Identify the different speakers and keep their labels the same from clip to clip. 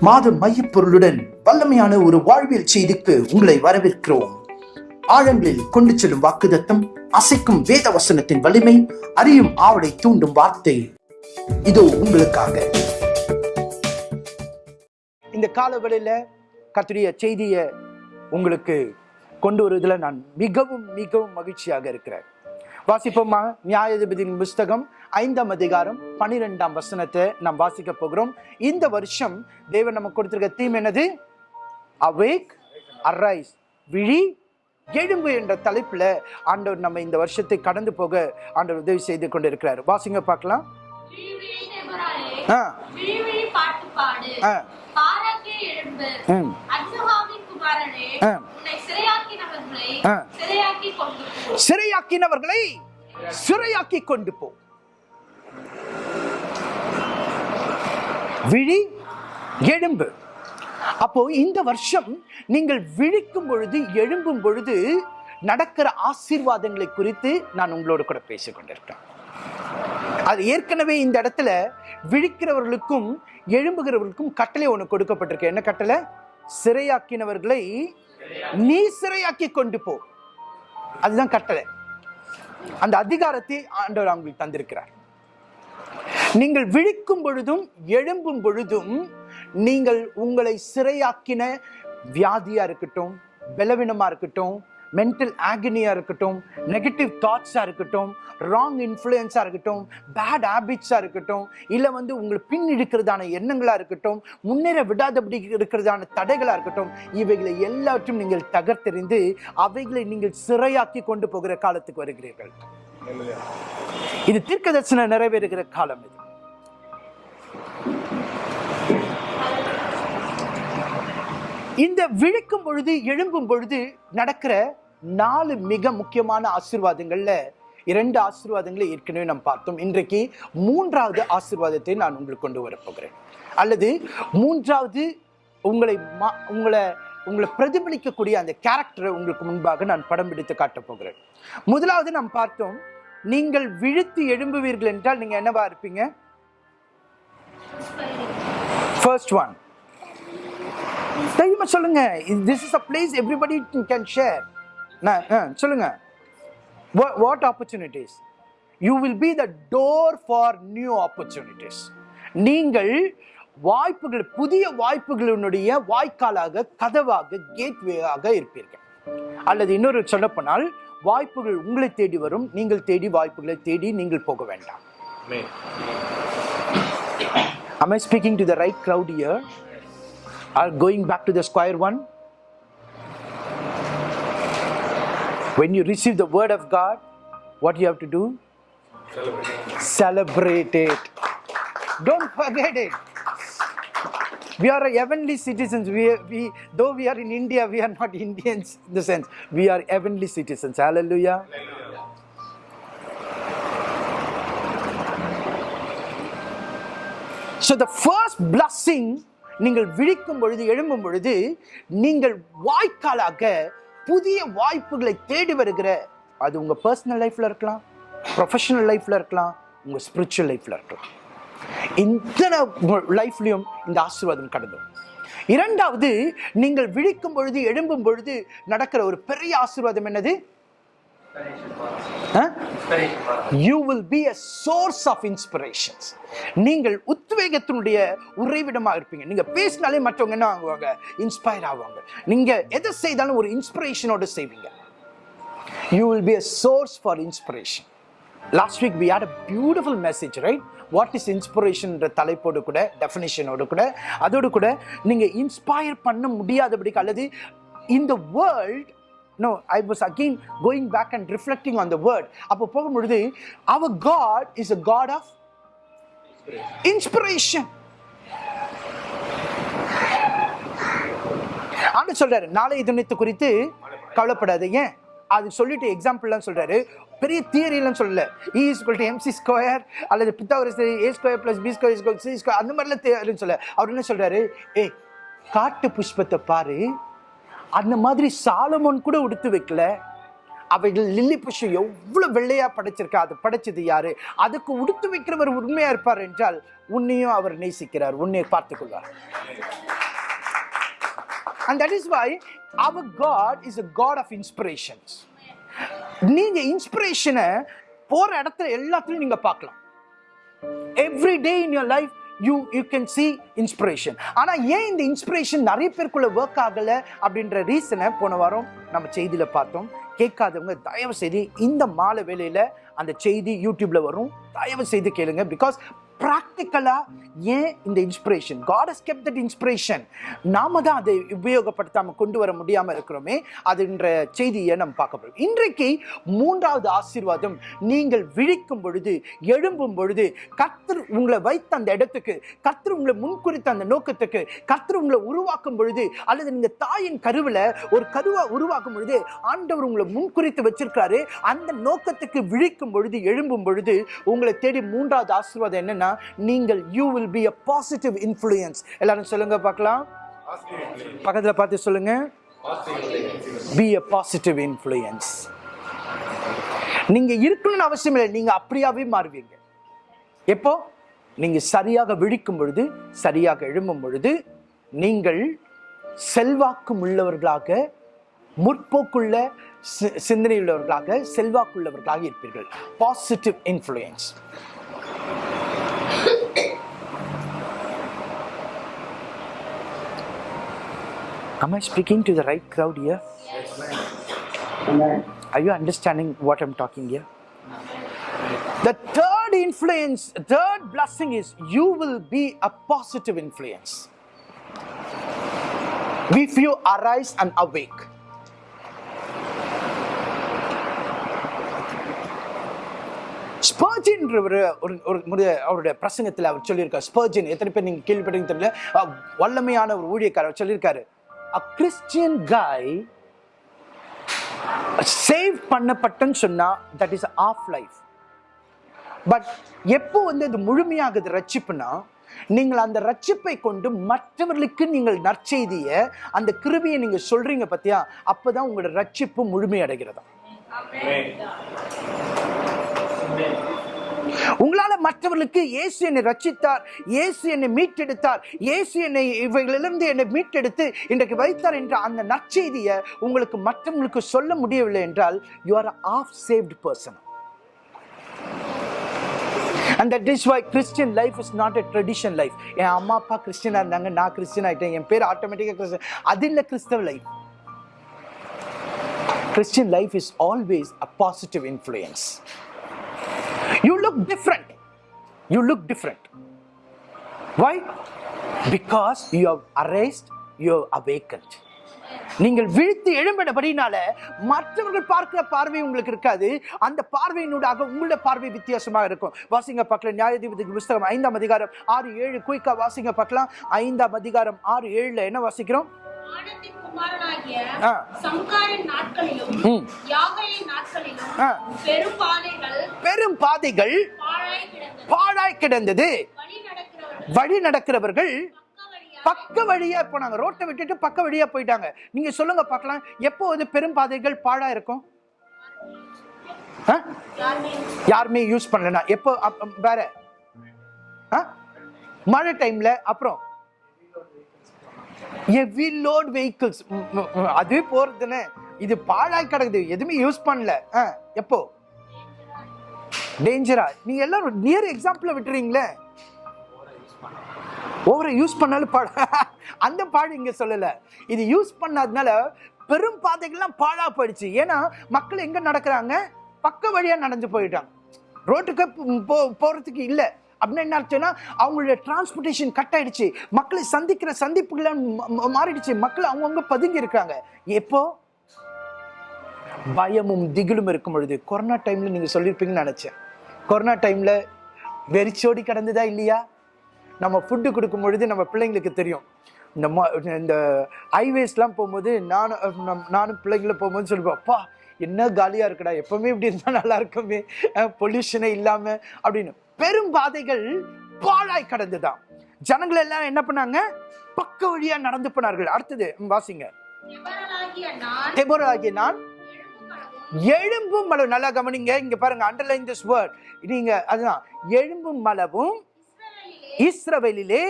Speaker 1: மாத மையப்பொருளுடன் வல்லமையான ஒரு வாழ்வியல் செய்திக்கு உங்களை வரவேற்கிறோம். ஆழங்களில் கொண்டு செல்லும் வாக்குதத்தம் அசைக்கும் வேத வசனத்தின் வலிமை அறியும் ஆவலை தூண்டும் வார்த்தை. இதோ உங்களுக்காக. இந்த காலவெளியில கத்துடைய செய்தியை உங்களுக்கு கொண்டு வருவதில் நான் மிகவும் மிகவும் மகிழ்ச்சியாக இருக்கிறேன். வாசிப்போமா? நியாயாதிபதியின் புஸ்தகம் ஐந்தாம் அதிகாரம் பனிரெண்டாம் வசனத்தை நாம் வாசிக்க போகிறோம். இந்த வருஷம் தேவன் நமக்கு கொடுத்திருக்க தீம் என்னது? அவேக் அரைஸ் விழி எழும்பு என்ற தலைப்புல ஆண்டவர் நம்ம இந்த வருஷத்தை கடந்து போக ஆண்டவர் உதவி செய்து கொண்டிருக்கிறார். வாசிங்க பார்க்கலாம். ஆ. ஆ.
Speaker 2: சிறையாக்கினவர்களை. சிறையாக்கி கொண்டு போ.
Speaker 1: விழி எழும்பு அப்போ இந்த வருஷம் நீங்கள் விழிக்கும் பொழுது எழும்பும் பொழுது நடக்கிற ஆசீர்வாதங்களை குறித்து நான் உங்களோடு கூட பேசிக் கொண்டிருக்கிறேன். அது ஏற்கனவே இந்த இடத்துல விழிக்கிறவர்களுக்கும் எழும்புகிறவர்களுக்கும் கட்டளை ஒன்று கொடுக்கப்பட்டிருக்கு. என்ன கட்டளை? சிறையாக்கினவர்களை நீ சிறையாக்கி கொண்டு போ. அதுதான் கட்டளை. அந்த அதிகாரத்தை ஆண்டவர் அவங்களுக்கு தந்திருக்கிறார். நீங்கள் விழிக்கும் பொழுதும் எழும்பும் பொழுதும் நீங்கள் உங்களை சிறையாக்கின வியாதியாக இருக்கட்டும் பலவீனமாக இருக்கட்டும் மென்டல் ஆகினியாக இருக்கட்டும் நெகட்டிவ் தாட்ஸாக இருக்கட்டும் ராங் இன்ஃப்ளூயன்ஸாக இருக்கட்டும் பேட் ஹேபிட்ஸாக இருக்கட்டும் இல்லை வந்து உங்களை பின் இழுக்கிறதான எண்ணங்களாக இருக்கட்டும் முன்னேற விடாதபடி இருக்கிறதான தடைகளாக இருக்கட்டும் இவைகளை எல்லாற்றையும் நீங்கள் தகர்த்தெறிந்து அவைகளை நீங்கள் சிறையாக்கி கொண்டு போகிற காலத்துக்கு வருகிறீர்கள். இது தீர்க்க தரிசனம் நிறைவேறுகிற காலம் இது. இந்த விழிக்கும் பொழுது எழும்பும் பொழுது நடக்கிற நாலு மிக முக்கியமான ஆசீர்வாதங்கள்ல இரண்டு ஆசீர்வாதங்களை ஏற்கனவே நாம் பார்த்தோம். இன்றைக்கு மூன்றாவது ஆசீர்வாதத்தை நான் உங்களுக்கு கொண்டு வரப்போகிறேன் அல்லது மூன்றாவது உங்களை மா- உங்களை உங்களை பிரதிபலிக்கக்கூடிய அந்த கேரக்டரை உங்களுக்கு முன்பாக நான் படம் பிடித்து காட்டப் போகிறேன். முதலாவது நாம் பார்த்தோம் நீங்கள் விழுத்து எழும்புவீர்கள் என்றால் நீங்கள் என்னவா இருப்பீங்க? ஃபர்ஸ்ட் ஒன் தைரியமா சொல்லுங்க. This is a place everybody can share சொல்லுங்க. What opportunities you will be the door for new opportunities நீங்கள் வாய்ப்புகள் புதிய வாய்ப்புகளினுடைய வாய்க்காலாக கதவாக கேட்வேயாக இருப்பீர்கள். அல்லது இன்னொரு சொல்லப்போனால் வாய்ப்புகள் உங்களை தேடி வரும் நீங்கள் தேடி வாய்ப்புகளை தேடி நீங்கள் போக வேண்டாம் Am I speaking to the right crowd here? Or going back to the square one? When you receive the word of God, what you have to do? Celebrate it. Don't forget it. We are heavenly citizens. We, we, though we are in India, we are not Indians in the sense. We are heavenly citizens. Hallelujah. So the first blessing நீங்கள் விழிக்கும் பொழுது எழும்பும் பொழுது நீங்கள் வாய்க்காலாக புதிய வாய்ப்புகளை தேடி வருகிற அது உங்கள் பர்சனல் லைஃப்பில் இருக்கலாம் ப்ரொஃபஷனல் லைஃப்பில் இருக்கலாம் உங்கள் ஸ்பிரிச்சுவல் லைஃப்ல இருக்கலாம் இந்த லைஃப்லையும் இந்த ஆசீர்வாதம் கடந்தோம். இரண்டாவது நீங்கள் விழிக்கும் பொழுது எழும்பும் பொழுது நடக்கிற ஒரு பெரிய ஆசீர்வாதம் என்னது? ஆ? You will be a source of inspirations நீங்கள் உத்வேகத்தினுடைய உறைவிடமாக இருப்பீங்க. நீங்க பேசினாலே மற்றவங்க என்ன ஆகுவாங்க? இன்ஸ்பயர் ஆவாங்க. நீங்க எதை செய்தாலும் ஒரு இன்ஸ்பிரேஷனோட செய்வீங்க. You will be a source for inspiration last week we had a beautiful message right what is இன்ஸ்பிரேஷன்ன்ற தலைப்போடு கூட டெஃபினேஷனோடு கூட அதோடு கூட நீங்கள் இன்ஸ்பயர் பண்ண முடியாதபடிக்கு அல்லது இந்த world no I was again going back and reflecting on the word அப்போ போகும்பொழுது அவர் God is a God of inspiration and சொல்றாரு நாளைய தினத்தை குறித்து கவலைப்படாது ஏன் அது சொல்லிட்டு எக்ஸாம்பிள்லாம் சொல்றாரு. பெரிய தியரிலாம் சொல்லல. E equal to MC square அல்லது Pythagoras A square plus B square equal C square அந்த மாதிரிலாம் தியரின்னு சொல்ல அவர் என்ன சொல்கிறாரு ஏய் காட்டு புஷ்பத்தை பாரு. அந்த மாதிரி சாலமோன் கூட உடுத்து வைக்கல. அவைகள் லில்லி புஷ்பம் எவ்வளோ வெள்ளையாக படைச்சிருக்கா அது படைச்சது யாரு? அதுக்கு உடுத்து வைக்கிறவர் உண்மையாக இருப்பார் என்றால் உன்னையும் அவர் நேசிக்கிறார் உன்னை பார்த்துக்கொள்வார் and that is why our God is a God of inspirations நீங்க இன்ஸ்பிரேஷனை போற இடத்துல எல்லாத்துலயும் நீங்க பார்க்கலாம். Every day in your life you you can see inspiration ஆனா ஏன் இந்த இன்ஸ்பிரேஷன் நிறைய பேருக்குள்ள ஒர்க் ஆகல அப்படின்ற ரீசனை போன வாரம் நம்ம செய்தியில பார்த்தோம். கேட்காதவங்க தயவு செய்து இந்த மாலை வேலையில் அந்த செய்தி யூடியூப்ல வரும். தயவு செய்து கேளுங்க பிகாஸ் ப்ராக்டிக்கலாக ஏன் இந்த inspiration God has kept that inspiration நாம தான் அதை உபயோகப்படுத்தாமல் கொண்டு வர முடியாமல் இருக்கிறோமே அதுன்ற செய்தியை நம்ம பார்க்க போகிறோம் இன்றைக்கு மூன்றாவது ஆசீர்வாதம் நீங்கள் விழிக்கும் பொழுது எழும்பும் பொழுது கத்தர் உங்களை வைத்த அந்த இடத்துக்கு கத்தர் உங்களை முன்குறித்த அந்த நோக்கத்துக்கு கத்தர் உங்களை உருவாக்கும் பொழுது அல்லது நீங்கள் தாயின் கருவில் ஒரு கருவாக உருவாக்கும் பொழுது ஆண்டவர் உங்களை முன்குறித்து வச்சிருக்கிறாரு. அந்த நோக்கத்துக்கு விழிக்கும் பொழுது எழும்பும் பொழுது உங்களை தேடி மூன்றாவது ஆசீர்வாதம் என்னன்னா நீங்கள் you will be a positive influence எல்லாரும் சொல்லுங்க பார்க்கலாம். பக்கத்துல பார்த்து சொல்லுங்க. பி அ பாசிட்டிவ் இன்ஃப்ளூயன்ஸ் நீங்க இருக்கணும்னு அவசியம் இல்லை. நீங்க அப்படியாவே மாறுவீங்க. எப்போ? நீங்க சரியாக விழிக்கும் பொழுது சரியாக எழும்பும் பொழுது நீங்கள் செல்வாக்கும் உள்ளவர்களாக முற்போக்குள்ள சி- சிந்தனையுள்ளவர்களாக செல்வாக்குள்ளவர்களாக இருப்பீர்கள். Positive influence Am I speaking to the right crowd here? Are you understanding what I'm talking here? The third influence, third blessing is you will be a positive influence. If you arise and awake. Spurgeon ஒரு ஒரு அவருடைய பிரசங்கத்தில் அவர் சொல்லியிருக்கார் ஸ்பர்ஜின் எத்தனை பேர் நீங்கள் கேள்விப்பட்டீங்க தெரியல வல்லமையான ஒரு ஊழியக்காரர் சொல்லியிருக்காரு a Christian guy சேவ் பண்ணப்பட்டன்னு சொன்னா that is of life but எப்போ வந்து அது முழுமையாகுது ரட்சிப்புனா நீங்கள் அந்த ரட்சிப்பை கொண்டு மற்றவர்களுக்கு நீங்கள் நற்செய்தியை அந்த கிருபியை நீங்க சொல்றீங்க பத்தியா அப்பதான் உங்களோட ரட்சிப்பு முழுமையடைகிறதா. உங்களால் மற்றவர்களுக்கு இயேசு என்னை ரச்சித்தார் இயேசு என்னை மீட்டெடுத்தார் இயேசு என்னை இவைகளிலிருந்து என்னை மீட்டெடுத்து இன்றைக்கு வைத்தார் என்ற அந்த நற்செய்தியை உங்களுக்கு மற்றவங்களுக்கு சொல்ல முடியவில்லை என்றால் you are of saved person and that is why Christian life is not a tradition life என் அம்மா அப்பா கிறிஸ்டியனாக இருந்தாங்க நான் கிறிஸ்டியன் ஆகிட்டேன் என் பேர் ஆட்டோமேட்டிக்காக கிறிஸ்டியன் அது இல்லை கிறிஸ்தவ life Christian life is always a positive influence you look different. You look different. Why? Because you have erased, you have awakened. நீங்கள் விழித்து எழும்பினபடினால மற்றவர்கள் பார்க்கிற பார்வை உங்களுக்கு இருக்காது. அந்த பார்வையினூடாக உங்களுடைய பார்வை வித்தியாசமாக இருக்கும். வாசிங்க பார்க்கலாம். நியாயாதிபதி புஸ்தகம் ஐந்தாம் அதிகாரம் ஆறு ஏழு. குயிக்கா வாசிங்க பார்க்கலாம். ஐந்தாம் அதிகாரம் ஆறு ஏழுல என்ன வாசிக்கிறோம்?
Speaker 2: பெரும் பாதைகள்
Speaker 1: பெரும் பாதைகள்
Speaker 2: பாழாய் கிடந்தது. வழி நடக்கிறவர்கள் பக்க
Speaker 1: வழியா போனாங்க. ரோட்டை விட்டுட்டு பக்க வழியா போயிட்டாங்க. நீங்க சொல்லுங்க பார்க்கலாம். எப்போ வந்து பெரும் பாதைகள் பாழா இருக்கும்?
Speaker 2: யாருமே
Speaker 1: யூஸ் பண்ணலனா எப்போ? வேற? மழை டைம்ல அப்புறம்? ஹெவி லோட் வெஹிக்கிள்ஸ் அதுவே போறதுன்னு இது பாழாய் கிடக்குது. எதுவுமே யூஸ் பண்ணல. ஆ, எப்போ? டேஞ்சரா நீங்க எல்லாரும் நியர் எக்ஸாம்பிள் விட்டுறீங்களே? ஓவரை யூஸ் பண்ணாலும் பாழ. அந்த பாடு இங்க சொல்லல. இது யூஸ் பண்ணாதனால பெரும் பாதைகள்லாம் பாழா போயிடுச்சு. ஏன்னா மக்கள் எங்க நடக்கிறாங்க? பக்க வழியா நடந்து போயிட்டாங்க. ரோட்டுக்கு போ- போறதுக்கு இல்லை. அப்படின்னு என்ன ஆச்சுன்னா அவங்களுடைய டிரான்ஸ்போர்ட்டேஷன் கட் ஆயிடுச்சு. மக்களை சந்திக்கிற சந்திப்புகள் மாறிடுச்சு. மக்கள் அவங்கவுங்க பதுங்கி இருக்காங்க. எப்போ? பயமும் திகிலும் இருக்கும் பொழுது. கொரோனா டைம்ல நீங்க சொல்லியிருப்பீங்கன்னு நினைச்சேன். கொரோனா டைம்ல வெறிச்சோடி கடந்துதா இல்லையா? நம்ம ஃபுட்டு கொடுக்கும் பொழுது நம்ம பிள்ளைங்களுக்கு தெரியும். இந்த இந்த ஹைவேஸ்லாம் போகும்போது நானும் நம்- நானும் பிள்ளைங்கள போகும்போது சொல்லுவேன் அப்பா என்ன காலியாக இருக்குடா? எப்பவுமே இப்படி இருந்தால் நல்லா இருக்குமே. பொல்யூஷனே இல்லாமல் அப்படின்னு. பெரும் பாதைகள் பாழாய் கடந்துதான் ஜனங்கள் எல்லாம் என்ன பண்ணாங்க? பக்க வழியா நடந்து போனார்கள். அடுத்தது வாசிங்க.
Speaker 2: எவரலாகிய நான் எழும்பும் அளவும்
Speaker 1: எழும்பும் மலவு நல்லா கவனிங்க. இங்க பாருங்க அண்டர்லைன் திஸ் வேர்ட் நீங்க அதுதான். எழும்பும் மலவும்
Speaker 2: இஸ்ரவேலிலே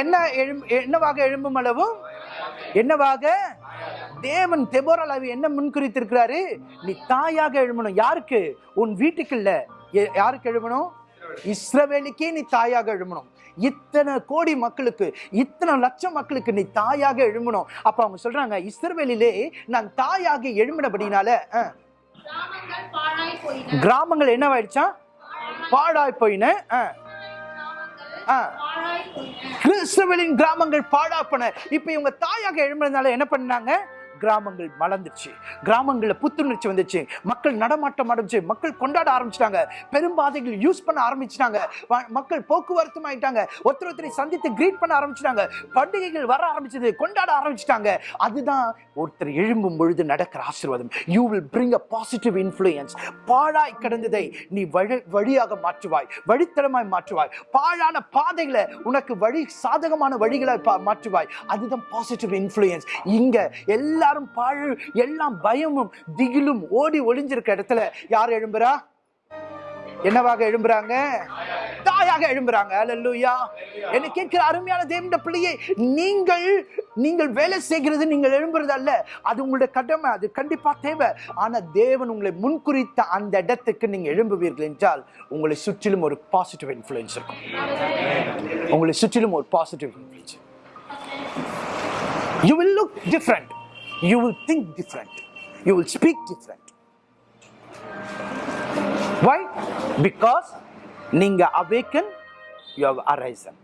Speaker 1: என்ன எழும் என்னவாக எழும்பும் அளவும் என்னவாக? தேவன் தெபோராலாவி என்ன முன்குறித்திருக்கிறாரு? நீ தாயாக எழுமணும் யாருக்கு? உன் வீட்டுக்கு இல்ல யாருக்கு எழுமணும் இஸ்ரவேலுக்கே நீ தாயாக எழுமணும் இத்தனை கோடி மக்களுக்கு இத்தனை லட்சம் மக்களுக்கு நீ தாயாக எழுமணும் அப்ப அவங்க சொல்றாங்க இஸ்ரவேலிலே நான் தாயாக எழுமினபடினால
Speaker 2: கிராமங்கள்
Speaker 1: என்னவாயிடுச்சா? பாழாய் போயின
Speaker 2: கிராமங்கள்
Speaker 1: கிறிஸ்தவலின் கிராமங்கள் பாழாப்பன. இப்ப இவங்க தாயாக எழும்புறதுனால என்ன பண்ணாங்க? கிராமங்கள் மலர்ந்துச்சு கிராமங்களில் புத்துணர்ச்சி வந்துச்சு. மக்கள் நடமாட்டம் ஆரம்பிச்சு மக்கள் கொண்டாட ஆரம்பிச்சிட்டாங்க. பெரும்பாதைகள் யூஸ் பண்ண ஆரம்பிச்சிட்டாங்க. மக்கள் போக்குவரத்தும் ஆயிட்டாங்க. ஒருத்தர் ஒருத்தரை சந்தித்து கிரீட் பண்ண ஆரம்பிச்சிட்டாங்க. பண்டிகைகள் வர ஆரம்பிச்சது கொண்டாட ஆரம்பிச்சிட்டாங்க. அதுதான் ஒருத்தர் எழும்பும் பொழுது நடக்கிற ஆசீர்வாதம். You will bring a positive influence பாழாய் கிடந்ததை நீ வழி வழியாக மாற்றுவாய் வழித்தடமாய் மாற்றுவாய். பாழான பாதைகளை உனக்கு வழி சாதகமான வழிகளை பா- மாற்றுவாய். அதுதான் பாசிட்டிவ் இன்ஃப்ளூயன்ஸ் இங்க எல்லாரும் பாழ் எல்லாம் பயமும் திகிலும் ஓடி ஒளிஞ்சிருக்க இடத்துல யார் எழும்புறா? என்னவாக எழும்புறாங்க? தாயாக எழும்புறாங்க. அல்லேலூயா என்ன கேட்கிற அருமையான தேவண்ட பிள்ளையே நீங்கள் நீங்கள் வேலை செய்கிறது நீங்கள் எழும்புறது அல்ல. அது உங்களுடைய கடமை அது கண்டிப்பா தேவை. ஆனா தேவன் உங்களை முன்குறித்த அந்த இடத்துக்கு நீங்க எழும்புவீர்கள் என்றால் உங்களை சுற்றிலும் ஒரு பாசிட்டிவ் இன்ஃபுளுன்ஸ் இருக்கும். உங்களை சுற்றிலும் ஒரு positive influence you will look different you will think different you will speak different why because நீங்க awaken you have arisen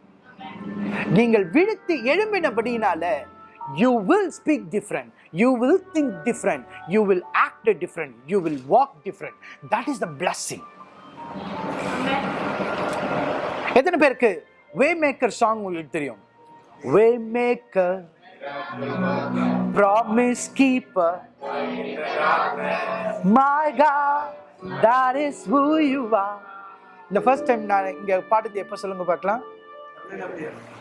Speaker 1: நீங்கள் விழித்து எழும்பினபடியினால you will speak different you will think different you will act different you will walk different that is the blessing எத்தனை பேருக்கு way maker song உங்களுக்கு தெரியும் way maker Promise keeper my God, that is who you are. இந்த first time நான் இங்கே பாடுறது எப்போ சொல்லுங்க பார்க்கலாம்.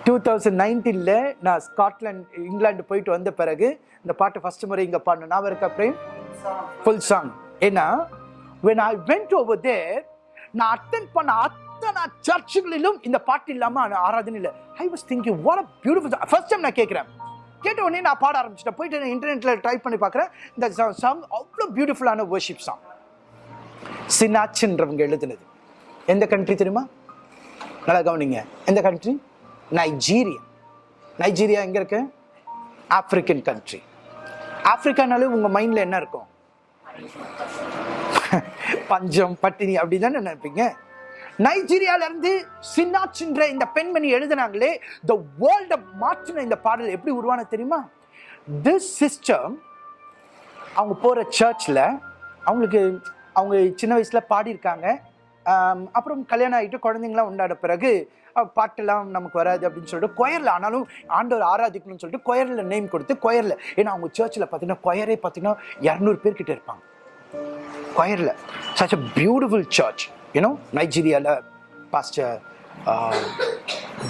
Speaker 1: டூ தௌசண்ட் நைன்டீனில் நான் ஸ்காட்லாண்ட் இங்கிலாந்து போயிட்டு வந்த பிறகு இந்த பாட்டு ஃபர்ஸ்ட் முறை இங்கே பாடணும் நான் இருக்கா பிரேம்? ஃபுல் சாங் ஏன்னா when I went over there நான் அட்டன் பண்ண அத்தனை சர்ச்சுகளிலும் இந்த பாட்டு இல்லாமல் ஆனா ஆராதனை இல்லை. I was thinking what a beautiful first time நான் கேட்குறேன். கேட்ட உடனே நான் பாட ஆரம்பிச்சிட்டேன். போயிட்டு இன்டர்நெட்ல ட்ரை பண்ணி பார்க்குறேன். இந்த சாங் அவ்வளோ பியூட்டிஃபுல்லான வர்ஷிப் சாங் சினாச்சுன்றவங்க எழுதுனது. எந்த கண்ட்ரி தெரியுமா? நல்லா கவனிங்க. எந்த கண்ட்ரி நைஜீரியா நைஜீரியா எங்கே இருக்கு? ஆப்பிரிக்கன் கண்ட்ரி ஆப்பிரிக்கானாலே உங்கள் மைண்டில் என்ன இருக்கும்? பஞ்சம் பட்டினி அப்படி தானே நினைப்பீங்க? நைஜீரியால இருந்து சின்னாச்சுன்ற இந்த பெண்மணி எழுதினாங்களே த வேர்ல்ட மாற்றின இந்த பாடல் எப்படி உருவான தெரியுமா? திஸ் சிஸ்டம் அவங்க போகிற சர்ச்சில் அவங்களுக்கு அவங்க சின்ன வயசில் பாடியிருக்காங்க. அப்புறம் கல்யாணம் ஆகிட்டு குழந்தைங்களாம் உண்டான பிறகு பாட்டெல்லாம் நமக்கு வராது அப்படின்னு சொல்லிட்டு கொயரில் ஆனாலும் ஆண்டவர் ஆராதிக்கணும்னு சொல்லிட்டு கொயரில் நேம் கொடுத்து கொயரில். ஏன்னா அவங்க சர்ச்சில் பார்த்தீங்கன்னா கொயரே பார்த்தீங்கன்னா இரநூறு பேர்கிட்ட இருப்பாங்க. கொயரில். Such a beautiful church you know நைஜீரியாவில் pastor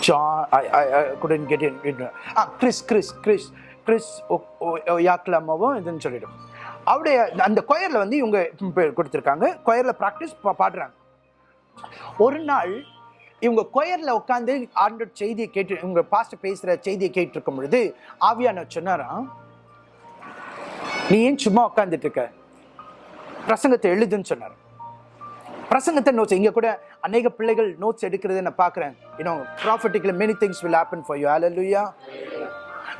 Speaker 1: John I I I couldn't get in ah Chris Chris Chris Chris யாக்லாமாவும் இதுன்னு சொல்லிடும். அவருடைய அந்த கொயரில் வந்து இவங்க கொடுத்துருக்காங்க. கொயரில் ப்ராக்டிஸ் பாடுறாங்க. ஒரு நாள் இவங்க கொயரில் உட்காந்து ஆண்டோட செய்தியை கேட்டு இவங்க பாஸ்டர் பேசுகிற செய்தியை கேட்டிருக்கும் பொழுது ஆவியான சொன்னாராம் நீ ஏன் சும்மா உட்காந்துட்டு இருக்க? பிரசங்கத்தை எழுதுன்னு சொன்னார் பிரசங்கத்தை நோட்ஸ் இங்கே கூட அநேக பிள்ளைகள் நோட்ஸ் எடுக்கிறத நான் பார்க்குறேன். You know prophetically many things will happen for you hallelujah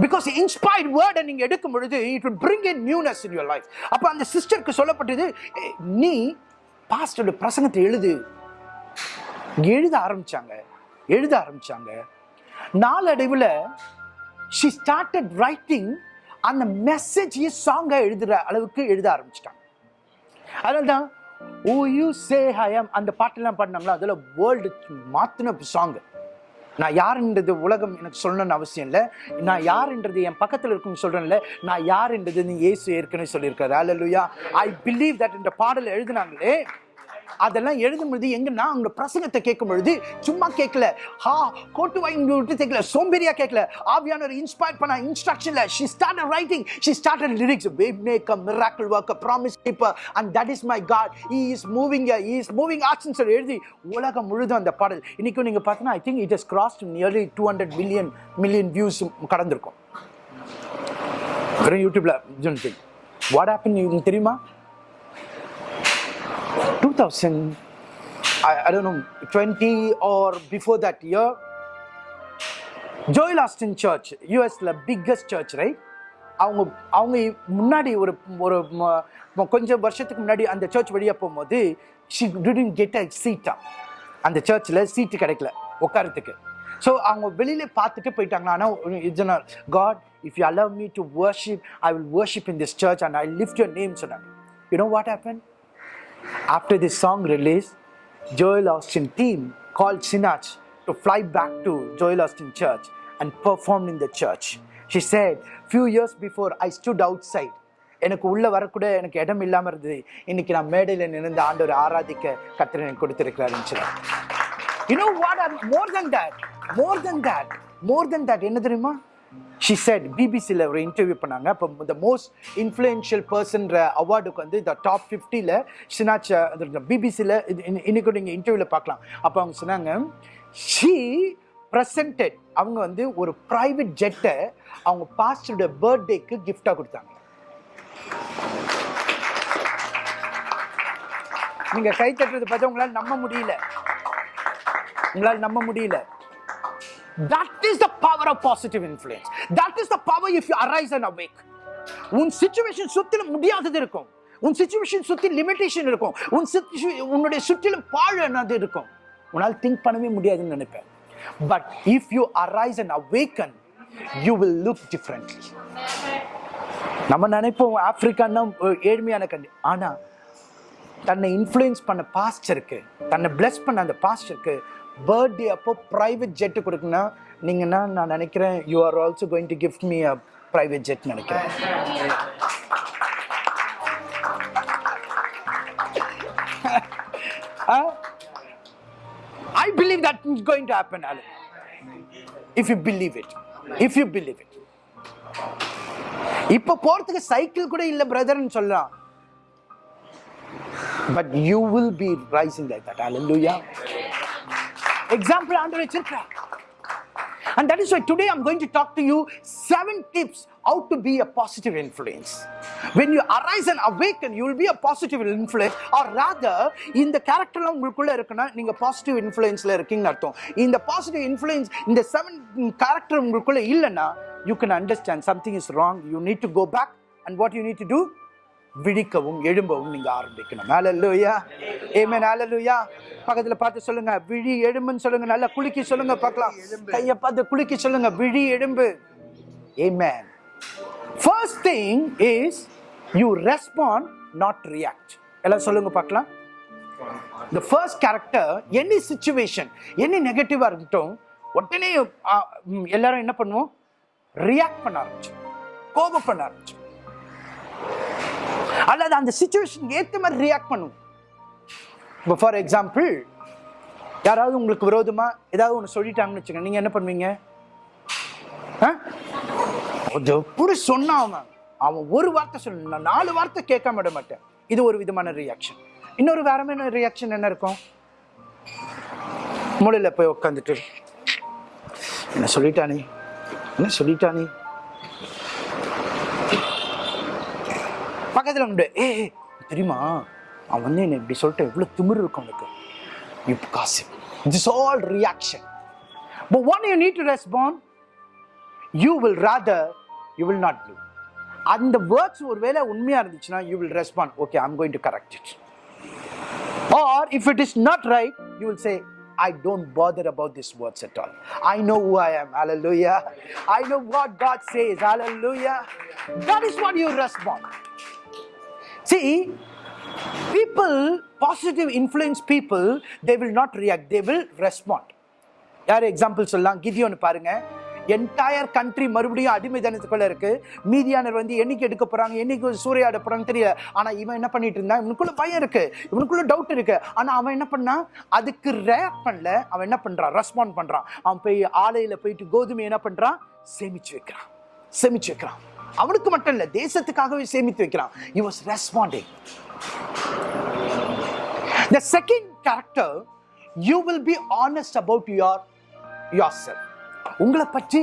Speaker 1: because inspired வேர்டை நீங்கள் எடுக்கும் பொழுது it will bring in newness in your life அப்போ அந்த சிஸ்டருக்கு சொல்லப்பட்டது நீ பாஸ்டோட பிரசங்கத்தை எழுது. எழுத ஆரம்பித்தாங்க எழுத ஆரம்பித்தாங்க நாளடைவில் ஷி ஸ்டார்டட் ரைட்டிங் அந்த மெசேஜையே சாங்காக எழுதுகிற அளவுக்கு எழுத ஆரம்பிச்சிட்டாங்க. அதனால தான் ஓ யூ சே ஹயம் அந்த பாட்டெல்லாம் பாடினாங்களோ? அதில் வேர்ல்டு மாற்றின சாங் நான் யாருன்றது உலகம் எனக்கு சொல்லணும்னு அவசியம் இல்லை. நான் யாருன்றது என் பக்கத்தில் இருக்குன்னு சொல்கிறேன்ல நான் யாருன்றது நீ ஏசு ஏற்கனவே சொல்லியிருக்காரு. அல்லேலூயா ஐ பிலீவ் தட் இந்த பாடல் எழுதினாங்களே. அதெல்லாம் எழுதும் பொழுது எங்கன்னா அவங்க பிரசங்கத்தை கேட்கும் பொழுது சும்மா கேட்கல. ஹா கோட்டு வாங்கி விட்டு கேட்கல. சோம்பேறியா கேட்கல. ஆவியானவர் இன்ஸ்பயர் பண்ண இன்ஸ்ட்ரக்ஷன்ல she start writing she start lyrics way make a miracle work promise keeper and that is my God he is moving he is moving ஆர்ட்ஸ்னு சொல்லி எழுதி உலகம் முழுதும் அந்த பாடல். இன்னைக்கு நீங்க பார்த்தீங்கன்னா I think it is crossed nearly two hundred million million views கடந்திருக்கும். வெறும் யூடியூப்ல வாட் ஹேப்பன் தெரியுமா? Two thousand I don't know twenty or before that year Joel Osteen church யூஎஸ்ல பிக்கஸ்ட் சர்ச் ரைட் அவங்க அவங்க முன்னாடி ஒரு ஒரு கொஞ்சம் வருஷத்துக்கு முன்னாடி அந்த சர்ச் வெளியே போகும்போது ஷி டிடன்ட் கெட் அ சீட்டா அந்த சர்ச்சில் சீட்டு கிடைக்கல உட்காரத்துக்கு ஸோ அவங்க வெளியில் பார்த்துட்டு போயிட்டாங்களா ஆனால் இதுனா God if you allow me to worship I will worship in this church and I lift your name சொன்னாங்க. You know what happen After this song release, Joel Austin team called Sinach to fly back to Joel Austin Church and performed in the church. She said, few years before I stood outside. எனக்கு உள்ள வரக்கூட எனக்கு இடம் இல்லாமல் இருந்தது இன்னைக்கு நான் மேடையில் நின்று ஆண்டவர் ஆராதிக்க கத்திரனை எனக்கு கொடுத்திருக்கிறாருன்னு சொன்னார். You know what? I'm more than that. More than that. More than என்ன தெரியுமா ஷி செட் பிபிசியில் ஒரு இன்டர்வியூ பண்ணாங்க. அப்போ இந்த மோஸ்ட் இன்ஃப்ளூயன்ஷியல் பர்சன்ற அவார்டுக்கு வந்து இந்த டாப் ஃபிஃப்டியில் சினாச் பிபிசியில் இன்னைக்கு நீங்கள் இன்டர்வியூவில் பார்க்கலாம். அப்போ அவங்க சொன்னாங்க ஷீ ப்ரெசன்டட் அவங்க வந்து ஒரு ப்ரைவேட் ஜெட்டை அவங்க பாஸ்டரோட பர்த்டேக்கு கிஃப்டாக கொடுத்தாங்க. நீங்கள் கை தட்டுறது பார்த்தா உங்களால் நம்ப முடியல. உங்களால் நம்ப முடியல. That is the power of positive influence. That is the power if you arise and awake. உன் சுச்சுவேஷன் சுத்திலும் முடியாதது இருக்கும். உன் சுச்சுவேஷன் சுத்தி லிமிடேஷன் இருக்கும். உன் situ- உன்னுடைய சுற்றிலும் பாழ் என்னது இருக்கும். உன்னால் திங்க் பண்ணவே முடியாதுன்னு நினைப்பேன். But if you arise and awaken you will look differently நம்ம நினைப்போம் ஆப்பிரிக்கான்னா ஏழ்மையான கண்டி ஆனால் தன்னை இன்ஃப்ளூயன்ஸ் பண்ண பாஸ்டருக்கு தன்னை பிளஸ் பண்ண அந்த பாஸ்டருக்கு பர்த்டே அப்போ ப்ரைவேட் ஜெட் கொடுக்குன்னா நீங்கன்னா நான் நினைக்கிறேன் you are also going to gift me a private jet நினைக்கிறேன். I believe that is going to happen alone if you believe it if you believe it இப்போ போறதுக்கு சைக்கிள் கூட இல்லை பிரதர்னு சொல்லலாம். But you will be rising like that that. லூயா example ஆண்டவர் வச்சிருக்கிறார். And that is why today I'm going to talk to you seven tips how to be a positive influence. When you arise and awaken, you will be a positive influence. Or rather, இந்த கேரக்டர்லாம் உங்களுக்குள்ள இருக்குன்னா நீங்க positive இன்ஃப்ளூயன்ஸ்ல இருக்கீங்கன்னு அர்த்தம் இந்த positive influence இந்த seven character உங்களுக்குள்ள இல்லைன்னா you can understand something is wrong you need to go back and what you need to do விழிக்கவும் எழும்பவும் நீங்க ஆரம்பிக்கணும். ஹalleluya ஏமே ஹalleluya பக்கத்துல பார்த்து சொல்லுங்க. விழி எழும்புன்னு சொல்லுங்க. நல்லா குலுக்கி சொல்லுங்க பார்க்கலாம். கைய பார்த்து குலுக்கி சொல்லுங்க. விழி எழும்பு. ஏமே first thing is you respond not react எல்லாம் சொல்லுங்க பார்க்கலாம். The first character any situation any நெகட்டிவா இருக்கட்டும் உடனே எல்லாரும் என்ன பண்ணுவோம்? ரியாக்ட் பண்ண ஆரம்பிச்சு கோபம் பண்ண ஆரம்பிச்சு அல்லது அந்த சுச்சுவேஷன் ஏத்த மாதிரி ரியாக்ட் பண்ணுவோம் இப்போ ஃபார் எக்ஸாம்பிள் யாராவது உங்களுக்கு விரோதமா ஏதாவது ஒன்று சொல்லிட்டாங்கன்னு வச்சுக்கோங்க. நீங்க என்ன பண்ணுவீங்க? எப்படி சொன்னான் அவன் அவன் ஒரு வார்த்தை சொல்ல நான் நாலு வார்த்தை கேட்காம விட மாட்டேன். இது ஒரு விதமான ரியாக்ஷன் இன்னொரு வேறமான ரியாக்ஷன் என்ன இருக்கும்? மூலையில் போய் உட்காந்துட்டு என்ன சொல்லிட்டானே? என்ன சொல்லிட்டானே? பக்கத்தில் உண்டு ஏ தெரியுமா அவன் வந்து என்னை இப்படி சொல்லிட்டு எவ்வளோ திமிர் இருக்கும் அவனுக்கு இப்போ காசு this all reaction but one you need to respond you will rather you will not do அந்த வேர்ட்ஸ் ஒருவேளை உண்மையாக இருந்துச்சுன்னா you will respond okay I'm going to correct it or if it is not right you will say I don't bother about these words at all. I know who I am. Hallelujah. I know what God says. Hallelujah. That is what you respond. See, people, positive influence people, they will not react, they will respond. யார் example சொல்லலாம்? கிதியோன்னு பாருங்க. Entire country மறுபடியும் அடிமைத்தனத்துக்குள்ள இருக்கு. மீதியானர் வந்து என்னைக்கு எடுக்க போறாங்க? என்னைக்கு சூறையாட போறாங்க தெரியல. ஆனா இவன் என்ன பண்ணிட்டு இருந்தான்? இவனுக்குள்ள பயம் இருக்கு. இவனுக்குள்ள டவுட் இருக்கு. ஆனா அவன் என்ன பண்ணான் அதுக்கு ரியாக்ட் பண்ணல. அவன் என்ன பண்றான்? ரெஸ்பாண்ட் பண்றான். அவன் போய் ஆலையில போயிட்டு கோதுமை என்ன பண்றான்? சேமிச்சு வைக்கிறான். சேமிச்சு வைக்கிறான். அவனுக்கு மட்டும் இல்லை தேசத்துக்காகவே சேமித்து வைக்கிறான். He was responding. The second character you will be honest about your yourself. உங்களை பற்றி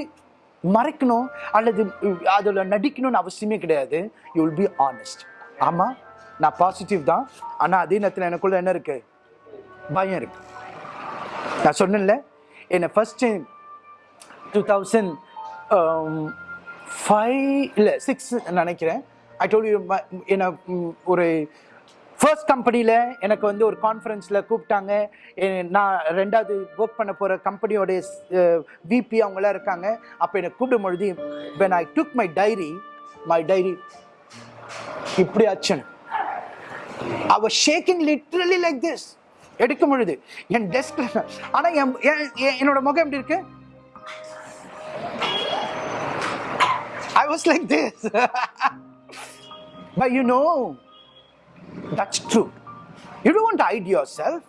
Speaker 1: மறைக்கணும் அல்லது அதில் நடிக்கணும்னு அவசியமே கிடையாது. யூ வில் பி ஆனஸ்ட் ஆமாம் நான் பாசிட்டிவ் தான். ஆனால் அதே நேரத்தில் எனக்குள்ள என்ன இருக்கு? பயம் இருக்கு. நான் சொன்னேன்ல என்னை ஃபர்ஸ்ட் டூ தௌசண்ட் ஃபைவ் இல்லை சிக்ஸ் நினைக்கிறேன். ஐ டோல் யூ என்ன ஒரு ஃபர்ஸ்ட் கம்பெனியில் எனக்கு வந்து ஒரு கான்ஃபரன்ஸில் கூப்பிட்டாங்க. நான் ரெண்டாவது ஒர்க் பண்ண போகிற கம்பெனியோடைய விபி அவங்களாம் இருக்காங்க. அப்போ என்னை கூப்பிடும் பொழுது when I took my diary my diary இப்படி ஆச்சுன்னு. I shaking literally like this எடுக்கும் பொழுது என் டெஸ்க் ஆனால் என் என்- என்- என்னோட முகம் எப்படி இருக்குது I was like this. but you know, that's true. You don't want to hide yourself.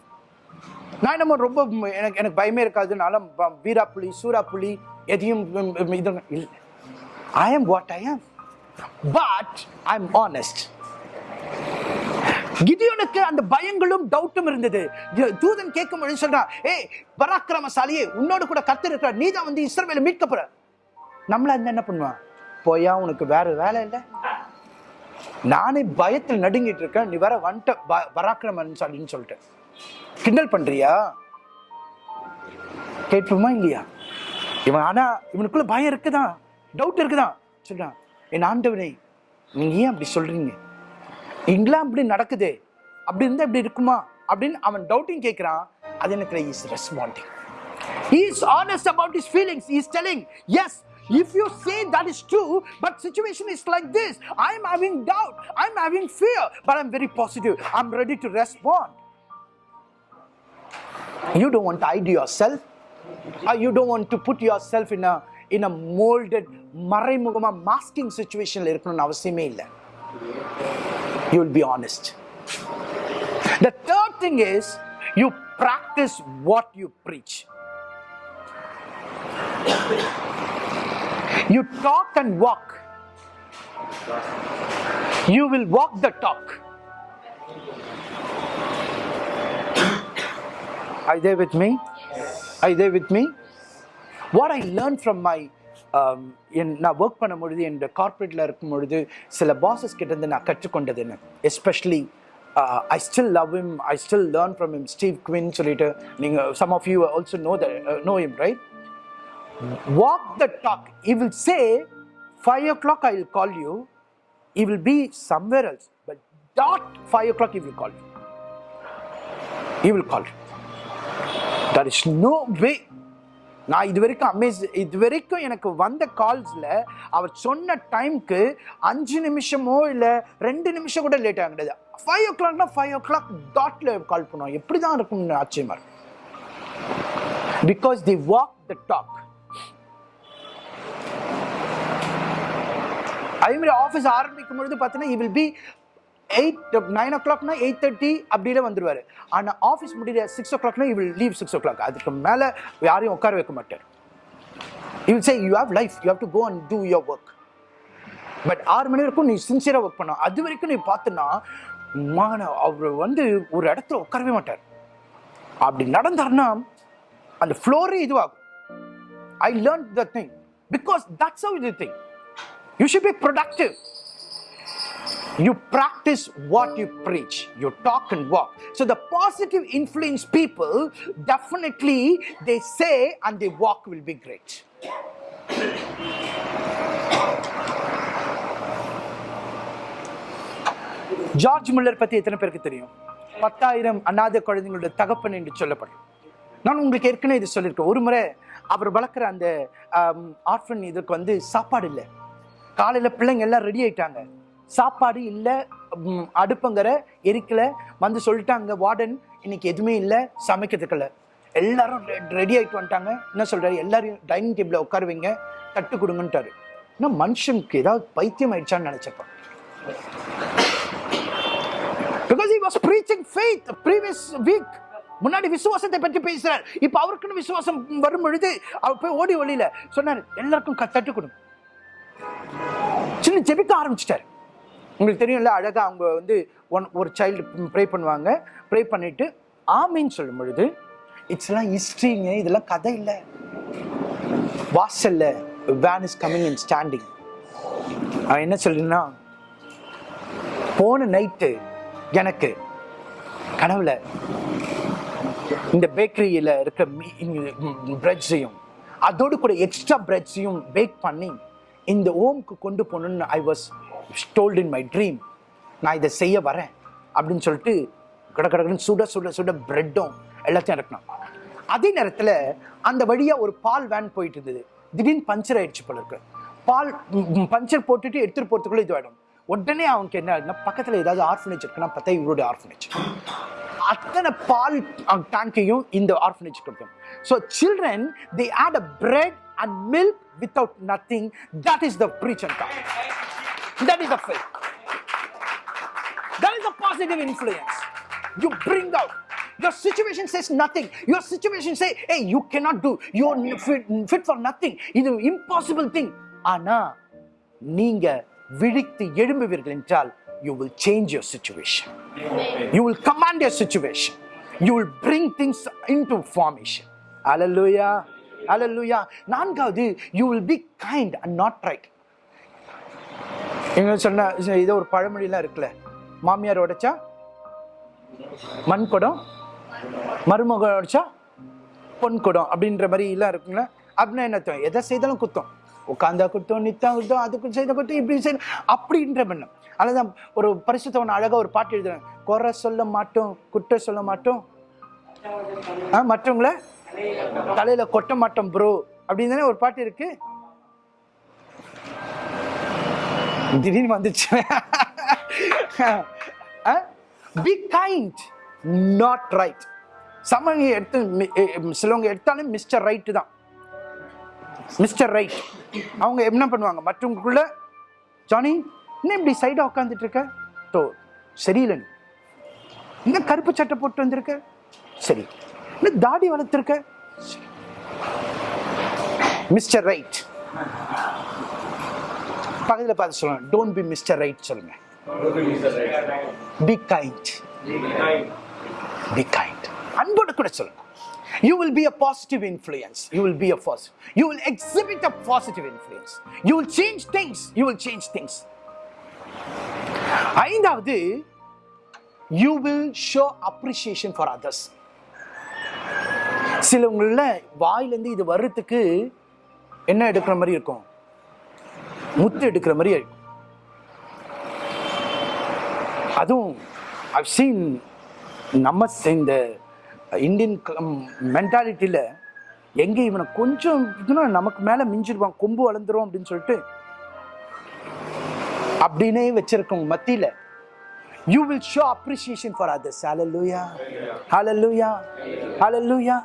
Speaker 1: நான் நம்ம ரொம்ப எனக்கு எனக்கு பயமே இருக்காதுனால ப- வீராப்புலி சூறாப்புலி எதையும் இது இல்லை. ஐ ஆம் what I am but I am honest கிதியோனுக்கு அந்த பயங்களும் டவுட்டும் இருந்தது. தூதன் கேட்கும் பொழுது சொல்றான் ஏய் பராக்கிரமசாலியே உன்னோட கூட கத்து இருக்கிற நீ தான் வந்து இஸ்ரவேலை மீட்கப்படுற நம்மள அந்த என்ன பண்ணுவான்? போயா உனக்கு வேற வேலை இல்லை? நானே பயத்தில் நடுங்கிட்டு இருக்கேன். நீ வேற வந்துட்ட பராக்கிரமன் அப்படின்னு சொல்லிட்டு. கிண்டல் பண்றியா? கேட்போமா இல்லையா? இவன் ஆனா இவனுக்குள்ள பயம் இருக்குதான் டவுட் இருக்குதான் சொல்றான். என் ஆண்டவனே நீங்க ஏன் அப்படி சொல்றீங்க? இங்கெல்லாம் அப்படி நடக்குதே. அப்படி இருந்தா இப்படி இருக்குமா? அப்படின்னு அவன் டவுட்டிங் கேட்கிறான் அது எனக்கு is responding he is honest about his feelings. He is telling yes if you say that is true but situation is like this i'm having doubt i'm having fear but i'm very positive i'm ready to respond you don't want to hide yourself or you don't want to put yourself in a in a molded மறைமுகமா masking situationல இருக்கணும்னு அவசியமே இல்லை you will be honest the third thing is you practice what you preach You talk and walk. You will walk the talk. Are you there with me? Are you there with me? What i learned from my um, என் நான் work பண்ணும் பொழுது என் கார்பரேட்டில் இருக்கும் பொழுது சில bosses கிட்டேருந்து நான் கற்றுக்கொண்டது என்ன? Especially I still love him I still learn from him Steve Quinn சொல்லிட்டு நீங்கள் some of you also know the know him right walk the talk. He will say, 5 o'clock I will call you. He will be somewhere else. But not 5 o'clock he will call you. He will call you. There is no way. நான் இது வரைக்கும் Amaze இது வரைக்கும் எனக்கு வந்த கால்ஸில் அவர் சொன்ன டைம்க்கு அஞ்சு நிமிஷமோ இல்லை ரெண்டு நிமிஷம் கூட லேட் ஆக கிடையாது ஃபைவ் ஓ கிளாக்னா ஃபைவ் ஓ கிளாக் டாட்டில் கால் பண்ணுவோம் எப்படி தான் இருக்கும்னு ஆச்சரியமாக இருக்கும் because the walk the talk அதே மாதிரி ஆஃபீஸ் ஆரம்பிக்கும் பொழுது பார்த்தீங்கன்னா he will be eight nine ஓ கிளாக்னா எயிட் தேர்ட்டி அப்படியே வந்துடுவார் ஆனால் ஆஃபீஸ் முடியல சிக்ஸ் ஓ கிளாக்னா he will leave six o'clock அதுக்கு மேலே யாரையும் உட்கார வைக்க மாட்டார். You will say you have life you have to go and do your work but ஆறு மணி வரைக்கும் நீ சின்சியராக ஒர்க் பண்ண அது வரைக்கும் நீ பார்த்தனா மான அவர் வந்து ஒரு இடத்துல உட்காரவே மாட்டார். அப்படி நடந்தாருன்னா அந்த ஃப்ளோரே இதுவாகும். I learn the thing because that's how இது thing You should be productive. You practice what you preach. You talk and walk. So the positive influence people definitely they say and they walk will be great. George Muller பத்தி எத்தனை பேருக்கு தெரியும் பத்தாயிரம் அநாத குழந்தைங்களோட தகப்பன் என்று சொல்லப்படும் நான் உங்களுக்கு ஏற்கனவே இது சொல்லியிருக்கேன் ஒரு முறை அவர் வளர்க்குற அந்த ஆர்ஃபன் இதுக்கு வந்து சாப்பாடு இல்லை காலையில் பிள்ளைங்க எல்லாம் ரெடி ஆயிட்டாங்க. சாப்பாடு இல்லை அடுப்புங்கிற எரிக்கல வந்து சொல்லிட்டாங்க வார்டன் இன்னைக்கு எதுவுமே இல்லை சமைக்கிறதுக்குள்ள எல்லாரும் ரெடி ஆகிட்டு வந்துட்டாங்க. என்ன சொல்கிறாரு எல்லாரையும் டைனிங் டேபிளில் உட்காருவீங்க தட்டு கொடுங்கன்ட்டாரு. இன்னும் மனுஷனுக்கு ஏதாவது பைத்தியம் ஆயிடுச்சான்னு நினைச்சப்ப. Because he was preaching faith previous week. முன்னாடி விசுவாசத்தை பற்றி பேசுகிறார் இப்போ அவருக்குன்னு விசுவாசம் வரும் பொழுது அவர் போய் ஓடி ஒளியில் சொன்னார் எல்லாருக்கும் தட்டு கொடுங்க. சின்ன ஜெபிக்க ஆரம்பிச்சிட்டாரு. உங்களுக்கு தெரியும்ல அழகாக அவங்க வந்து ஒன் ஒரு சைல்டு ப்ரே பண்ணுவாங்க. ப்ரே பண்ணிட்டு ஆமின்னு சொல்லும் பொழுது இட்ஸ் எல்லாம் ஹிஸ்ட்ரிங்க இதெல்லாம் கதை இல்லை. வாசல்ல van is coming in standing அவன் என்ன சொல்லுன்னா போன நைட்டு எனக்கு கனவுல இந்த பேக்கரியில் இருக்கிற மீ பிரெட்ஸையும் அதோடு கூட எக்ஸ்ட்ரா பிரெட்ஸையும் பேக் பண்ணி இந்த ஓம்க்கு கொண்டு போகணும்னு I was told in my dream நான் இதை செய்ய வரேன் அப்படின்னு சொல்லிட்டு கட கடகடன்னு சுட சுட சுட பிரெட்டும் எல்லாத்தையும் இறக்கணும் அதே நேரத்தில் அந்த வழியாக ஒரு பால் வேன் போயிட்டு இருந்தது. திடீர்னு பஞ்சர் ஆயிடுச்சு போல இருக்கு. பால் பஞ்சர் போட்டுட்டு எடுத்துகிட்டு போகிறதுக்குள்ளே இதுவாயிடும். உடனே அவனுக்கு என்ன ஆகுதுன்னா பக்கத்தில் ஏதாவது ஆர்ஃபனேஜ் இருக்குன்னா பார்த்தா இவருடைய ஆர்ஃபனேஜ் அத்தனை பால் டேங்கையும் இந்த ஆர்ஃபனேஜ் கொடுத்தோம். So children they had a bread and milk without nothing. That is the preach and come. That is the faith. That is the positive influence. You bring out. Your situation says nothing. Your situation say, hey, you cannot do. You're fit, fit for nothing. இது impossible thing. ஆனா நீங்க விழித்து எழும்புவீர்கள் என்றால் you will change your situation. You will command your situation. You will bring things into formation. Hallelujah. Hallelujah. நான்காவது you will be kind and not right எங்க சொன்ன இது ஒரு பழமொழிலாம் இருக்குல்ல. மாமியார் உடைச்சா? மண் குடம் மருமகம் உடைச்சா? பொன் குடம் அப்படின்ற மாதிரி எல்லாம் இருக்குங்களா அப்படின்னா என்ன எதை செய்தாலும் குத்தம். உட்காந்தா குத்தம் நித்தா குத்தம் அதுக்கு செய்த குத்தம் இப்படி செய்த அப்படின்ற பண்ணம் அதுதான் ஒரு பரிசுத்தவன் அழகாக ஒரு பாட்டு எழுதுறேன். குறை சொல்ல மாட்டோம் குற்ற சொல்ல மாட்டோம். ஆ மற்றவங்கள தலையில கொட்ட மாட்டோம் ப்ரோ அப்படின்னு தானே ஒரு பாட்டு இருக்கு? திடீர்னு வந்துச்சு. பி கைண்ட் நாட் ரைட் சமங்க எடுத்து சிலவங்க எடுத்தாலும் மிஸ்டர் ரைட்டு தான். மிஸ்டர் ரைட் அவங்க என்ன பண்ணுவாங்க? மற்றவங்களுக்குள்ள ஜானி என்ன இப்படி சைடாக உட்காந்துட்டு இருக்க? தோ சரியில்லை நீ. இன்னும் கருப்பு சட்டை போட்டு வந்திருக்க? சரி. தாடி வளர்த்துருக்க? மிஸ்டர் ரைட் பக்கத்தில் பார்த்து சொல்லுங்க. டோன்ட் பி மிஸ்டர் ரைட் சொல்லுங்க. பி கைண்ட் பி கைண்ட் அன்போடு கூட சொல்லுங்க. You will be a positive influence you will be a positive you will exhibit a positive influence you will change things you will change things ஐந்தாவது you will show appreciation for others சிலவங்கள வாயிலேருந்து இது வர்றதுக்கு என்ன எடுக்கிற மாதிரி இருக்கும்? முத்து எடுக்கிற மாதிரி இருக்கும் அதுவும் I've சீன் நம்ம இந்த இந்தியன் மென்டாலிட்டியில் எங்கே இவனை கொஞ்சம் இதுனா நமக்கு மேலே மிஞ்சிருவான் கொம்பு வளர்ந்துரும் அப்படின்னு சொல்லிட்டு அப்படின்னே வச்சிருக்கோம் மத்தியில் you will show appreciation for others hallelujah hallelujah hallelujah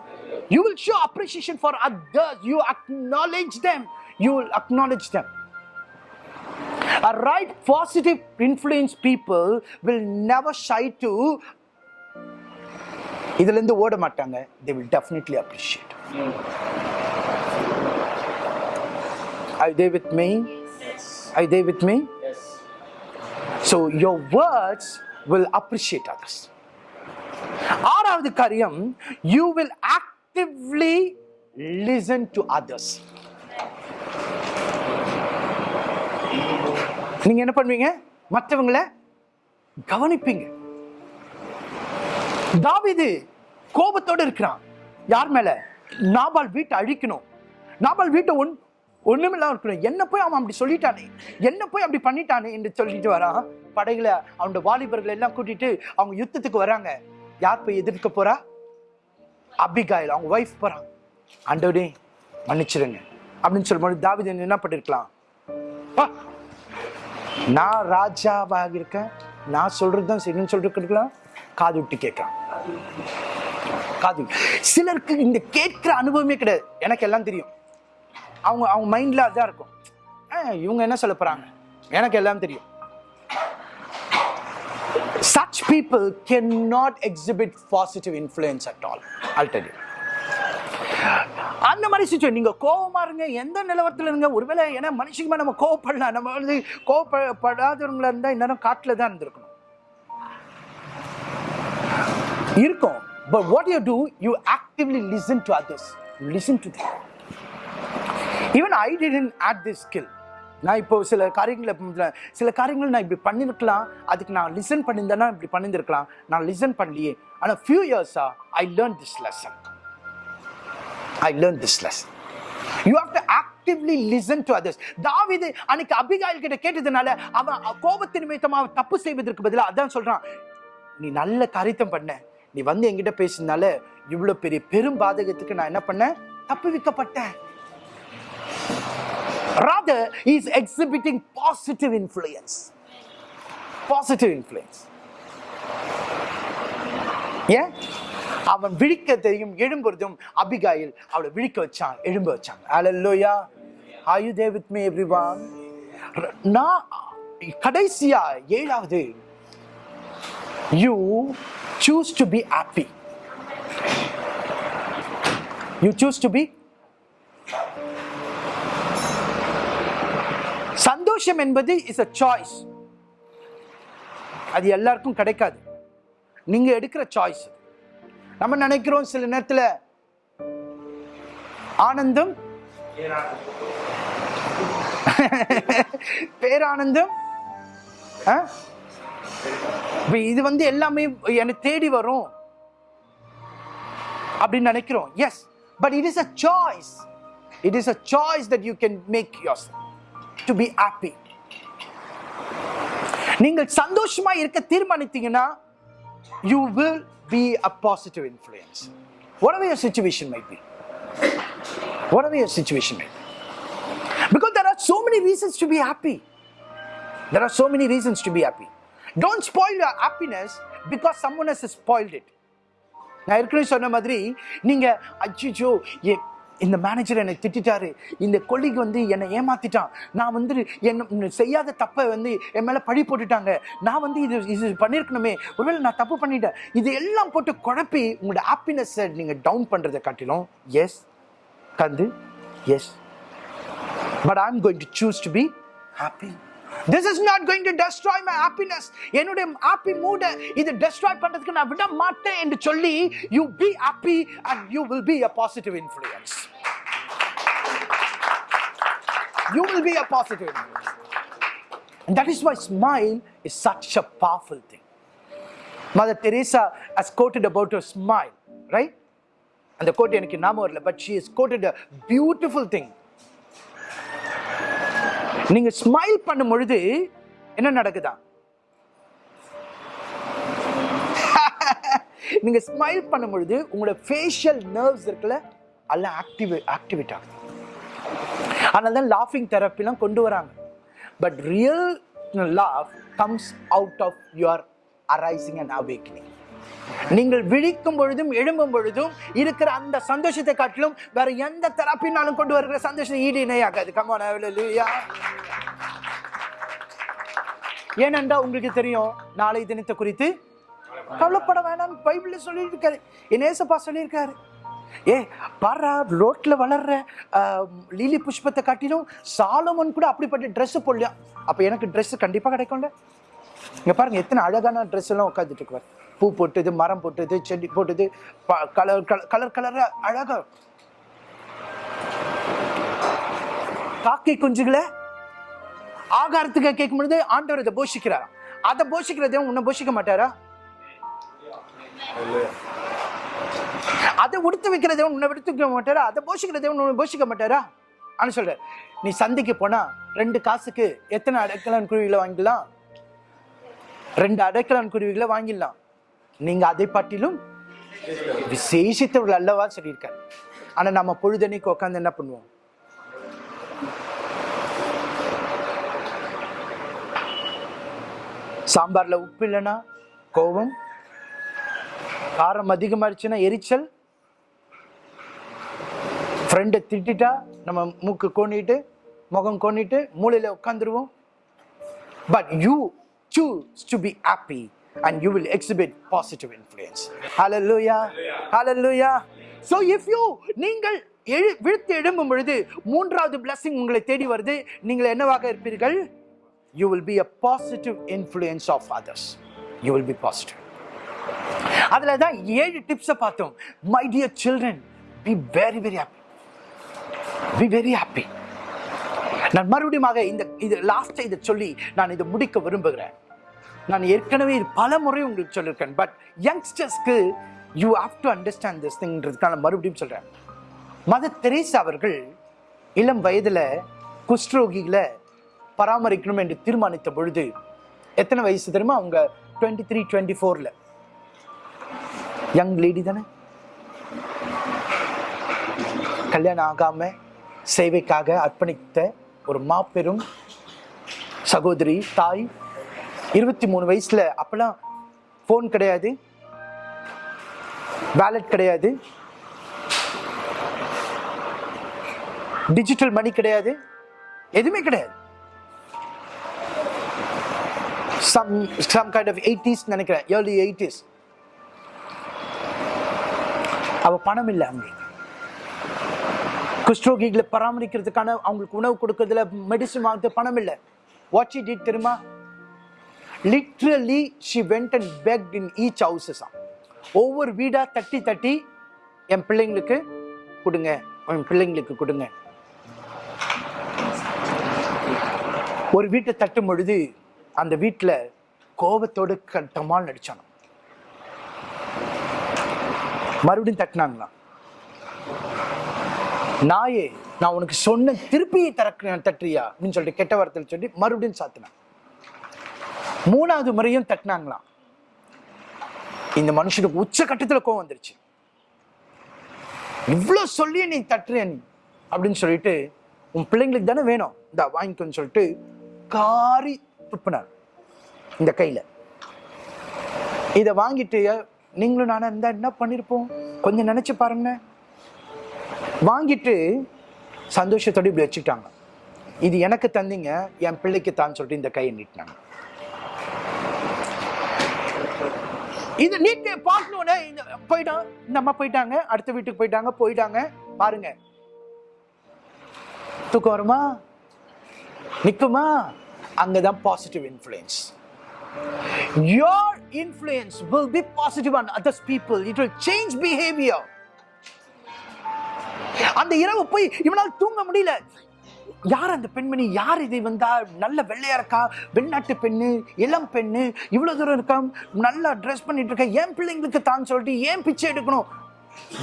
Speaker 1: you will show appreciation for others you acknowledge them you will acknowledge them a right positive influence people will never shy to இதுல இருந்து ஓட மாட்டாங்க they will definitely appreciate are you there with me are you there with me so your words will appreciate others ஆறாவது காரியம் you will actively listen to others. நீங்க என்ன பண்ணுவீங்க? மற்றவங்களை கவனிப்பீங்க. தாவிது கோபத்தோடு இருக்கிறான். யார் மேல? நாபால் வீட்டை அழிக்கணும். நாபால் வீட்டை ஒன் ஒண்ணுமில்லாம இருக்கணும். என்ன போய் அவன் அப்படி சொல்லிட்டானே? என்ன போய் அப்படி பண்ணிட்டானே என்று சொல்லிட்டு வரான். படைகளை அவனோட வாலிபர்களை எல்லாம் கூட்டிட்டு அவங்க யுத்தத்துக்கு வராங்க. யார் போய் எதிர்க்க போறா? அபிகாயில் அவங்க ஒய்ஃப் போறான் ஆண்டவரே மன்னிச்சிடுங்க. அப்படின்னு சொல்லும்போது தாவீது என்ன பண்ணிருக்கலாம் நான் ராஜாவாக இருக்கேன் நான் சொல்றது தான் சரின்னு சொல்லிட்டு காது விட்டு கேட்கலாம். காது சிலருக்கு இந்த கேட்கிற அனுபவமே கிடையாது. எனக்கு எல்லாம் தெரியும். அவங்க அவங்க மைண்ட்ல அதான் இருக்கும். இவங்க என்ன சொல்ல போறாங்க? எனக்கு எல்லாம் தெரியும். Such people cannot exhibit positive influence at all. I'll tell you. அந்த மாதிரி சுச்சுவேஷன் நீங்கள் கோபமாக இருங்க எந்த நிலவரத்தில் இருங்க ஒருவேளை ஏன்னா மனுஷங்க நம்ம கோவப்படலாம் நம்ம வந்து கோவப்படாதவங்களா இருந்தால் இந்நேரம் காட்டில் தான் இருந்திருக்கணும் இருக்கும் but what you do you actively listen to others listen to even I didn't add this skill நான் இப்போ சில காரியங்களை சில காரியங்கள் நான் இப்படி பண்ணியிருக்கலாம் அதுக்கு நான் லிசன் பண்ணியிருந்தேன்னா இப்படி பண்ணியிருக்கலாம் நான் லிசன் பண்ணலையே. ஆனால் ஃபியூ இயர்ஸா I learn this lesson I learn this lesson you have to actively listen to others தாவிது அன்னைக்கு அபிகாயில் கிட்ட கேட்டதுனால அவன் கோபத்தின் நிமித்தமா அவன் தப்பு செய்வதற்கு பதிலாக அதான் சொல்கிறான் நீ நல்ல காரியத்தம் பண்ண. நீ வந்து என்கிட்ட பேசினால இவ்வளோ பெரிய பெரும் பாதகத்துக்கு நான் என்ன பண்ணேன்? தப்பு தப்புவிக்கப்பட்டேன். Rather he is exhibiting positive influence positive influence ஏன் அவன் விழிக்க தெரியும் எழும்புறதும் அபிகாயில் அவளை விழிக்க வச்சான் எழும்ப வச்சாங்க alleluia are they with with me நான் கடைசியா ஏழாவது you choose to be happy you choose to be சந்தோஷம் என்பது இஸ் அ சாய்ஸ் அது எல்லாருக்கும் கிடைக்காது. நீங்க எடுக்கிற சாய்ஸ் நம்ம நினைக்கிறோம் சில நேரத்துல ஆனந்தம் பேரானந்தம் இது வந்து எல்லாமே எனக்கு தேடி வரும் அப்படின்னு நினைக்கிறோம். Yes but it is a choice it is a choice that you can make your to be happy நீங்கள் சந்தோஷமா இருக்க தீர்மானித்தீங்கன்னா you will be a positive influence whatever your situation might be whatever your situation might be because there are so many reasons to be happy there are so many reasons to be happy don't spoil your happiness because someone else has spoiled it நான் ஏற்கனவே சொன்ன மாதிரி நீங்க அச்சிச்சோ இந்த manager என்னை திட்டிட்டாரு. இந்த கொல்லிக்கு வந்து என்னை ஏமாத்திட்டான். நான் வந்து என்ன செய்யாத தப்பை வந்து என் மேலே பழி போட்டுட்டாங்க. நான் வந்து இது இது பண்ணியிருக்கணுமே ஒருவேளை நான் தப்பு பண்ணிட்டேன். இது எல்லாம் போட்டு குழப்பி உங்களோட ஹாப்பினஸ்ஸை நீங்கள் டவுன் பண்ணுறதை காட்டிலும் எஸ் கந்து yes but I am going to choose to be happy this is not going to destroy my happiness என்னுடைய ஹாப்பி மூட இது டெஸ்ட்ராய் பண்றதுக்கு நான் விட மாட்டேன் என்று சொல்லி you be happy and you will be a positive influence you will be a positive influence. And that is why smile is such a powerful thing. Mother Teresa has quoted about her smile, right? அந்த quote எனக்கு ஞாபகம் வரல but she is quoted a beautiful thing நீங்க smile பண்ணும் பொழுது என்ன நடக்குதா நீங்க ஸ்மைல் பண்ணும் பொழுது உங்களோட ஃபேஷியல் நர்வ்ஸ் இருக்குல்ல எல்லாம் ஆக்டிவே ஆக்டிவேட் ஆகுது அதனால தான் லாஃபிங் தெரப்பிலாம் கொண்டு வராங்க. But real laugh comes out of your arising and awakening நீங்கள் விழிக்கும் பொழுதும் எழும்பும் பொழுதும் இருக்கிற அந்த சந்தோஷத்தை காட்டிலும் வேற எந்த தெரப்பினாலும் கொண்டு வருகிற சந்தோஷம் ஈடு இணையாகாது. கமான் ஹalleluya ஏனென்றா உங்களுக்கு தெரியும் நாளை தினத்தை குறித்து கவலைப்பட வேணாம் பைபிள் சொல்லியிருக்காரு. என் ஏசப்பா சொல்லியிருக்காரு. ஏ பாரா ரோட்டில் வளர்ற லீலி புஷ்பத்தை காட்டிலும் சாலமன் கூட அப்படிப்பட்ட ட்ரெஸ்ஸு போடலையா? அப்போ எனக்கு ட்ரெஸ்ஸு கண்டிப்பாக கிடைக்கும்ல. இங்கே பாருங்க எத்தனை அழகான ட்ரெஸ் எல்லாம் உட்காந்துட்டு இருக்குவார் பூ போட்டது மரம் போட்டது செடி போட்டது கலர் கலர் கலராக அழகா. காக்கை குஞ்சுகளை ஆகாரத்துக்கு கேட்கும் பொழுது ஆண்டவர் இதை போஷிக்கிறாராம். அதை போஷிக்கிறதையும் உன்னை போஷிக்க மாட்டாரா? அதை உடுத்து வைக்கிற தேவன் உன்னை விடுத்துக்க மாட்டாரா? அதை போஷிக்கிற தேவன் உன்னை போஷிக்க மாட்டாரா? அப்படின்னு சொல்ற நீ சந்தைக்கு போனால் ரெண்டு காசுக்கு எத்தனை அடைக்கலான் குருவிகளை வாங்கிடலாம்? ரெண்டு அடைக்கலான் குருவிகளை வாங்கிடலாம். நீங்கள் அதை பற்றிலும் விசேஷித்தவர்கள் அல்லவா சொல்லியிருக்காரு. ஆனால் நம்ம பொழுதனைக்கு உட்காந்து என்ன பண்ணுவோம்? சாம்பாரில் உப்பு இல்லைன்னா கோபம் காரம் அதிகமாயிடுச்சுன்னா எரிச்சல் ஃப்ரெண்டை திட்டா நம்ம மூக்கு கொண்டிட்டு முகம் கொண்டிட்டு மூளையில் உட்காந்துருவோம் but you choose to be happy and you will exhibit positive influence hallelujah லூயா ஸோ இஃப் யூ நீங்கள் எழு விழுத்து எழும்பும் பொழுது மூன்றாவது பிளஸ்ஸிங் உங்களை தேடி வருது நீங்கள் என்னவாக இருப்பீர்கள் you will be a positive influence of others you will be positive அதில் தான் ஏழு டிப்ஸை பார்த்தோம் my dear children be very very happy be very happy நான் மறுபடியும் இந்த இது லாஸ்ட்டை இதை சொல்லி நான் இதை முடிக்க விரும்புகிறேன். நான் ஏற்கனவே இது பல முறை உங்களுக்கு சொல்லியிருக்கேன் but யங்ஸ்டர்ஸ்க்கு you have to understand this திங்கிறதுக்கான நான் மறுபடியும் சொல்கிறேன் மதர் தெரேசா அவர்கள் இளம் வயதில் குஷ்டரோகிகளை பராமரிக்கணும் என்று தீர்மானித்த பொழுது எத்தனை வயசு தெரியுமா? அவங்க டுவெண்ட்டி த்ரீ டுவெண்ட்டி ஃபோரில் யங் லேடி தானே? கல்யாணம் ஆகாமல் சேவைக்காக அர்ப்பணித்த ஒரு மாபெரும் சகோதரி தாய். இருபத்தி மூணு வயசுல அப்பெல்லாம் ஃபோன் கிடையாது. வேலட் கிடையாது. டிஜிட்டல் மணி கிடையாது. எதுவுமே கிடையாது. Some some kind of eighties நினைக்கிறேன். ஏர்லி எயிட்டிஸ் அவ பணம் இல்லை அங்கே. குஷ்டரோகிகளை பராமரிக்கிறதுக்கான அவங்களுக்கு உணவு கொடுக்கறதுல மெடிசன் வாங்குறது பணம் இல்லை. வாட்ச் இட் இட் தெரியுமா? Literally she went and beg in each houses ஒவ்வொரு வீடாக தட்டி தட்டி என் பிள்ளைங்களுக்கு கொடுங்க. என் பிள்ளைங்களுக்கு கொடுங்க. ஒரு வீட்டை தட்டும் பொழுது அந்த வீட்டில் கோபத்தோடு கட்டமாக நடிச்சானோ மறுபடியும் தட்டினாங்களாம். நாயே நான் உனக்கு சொன்ன திருப்பியை தரக்கு தட்டுறியா அப்படின்னு சொல்லிட்டு கெட்ட வார்த்தையில் சொல்லி மறுபடியும் சாத்தினான். மூணாவது முறையும் தட்டினாங்களாம். இந்த மனுஷனுக்கு உச்ச கட்டத்துல கோவம் வந்துருச்சு. இவ்வளவு சொல்லி நீ தட்டுறிய நீ? அப்படின்னு சொல்லிட்டு உன் பிள்ளைங்களுக்கு தானே வேணும். இந்த வாங்கிக்கோன்னு சொல்லிட்டு காரி துப்புனார். இந்த கையில. இதை வாங்கிட்டு நீங்களும் நானும் இருந்தா என்ன பண்ணிருப்போம்? கொஞ்சம் நினைச்சு பாருங்க வாங்கிட்டு சந்தோஷத்தோட இப்படி வச்சுக்கிட்டாங்க. இது எனக்கு தந்தீங்க என் பிள்ளைக்கு தான் சொல்லிட்டு இந்த கையை நீட்டினாங்க. இது நீட்டு பார்க்கணும்னு இந்த போயிட்டான். இந்த அம்மா போயிட்டாங்க அடுத்த வீட்டுக்கு போயிட்டாங்க போயிட்டாங்க. பாருங்க. தூக்கம் வருமா? நிற்குமா அங்கதான் positive influence your influence will be positive on others people. It will change behavior. அந்த இரவு போய் இவனால் தூங்க முடியல. யார் அந்த பெண்மணி? யார் இதை வந்தா நல்ல வெள்ளையா இருக்கா? வெளிநாட்டு பெண்ணு இளம் பெண்ணு இவ்வளவு தூரம் இருக்கா? நல்லா ட்ரெஸ் பண்ணிட்டு இருக்கா? என் பிள்ளைங்களுக்கு தான் சொல்லிட்டு ஏன் பிச்சை எடுக்கணும்?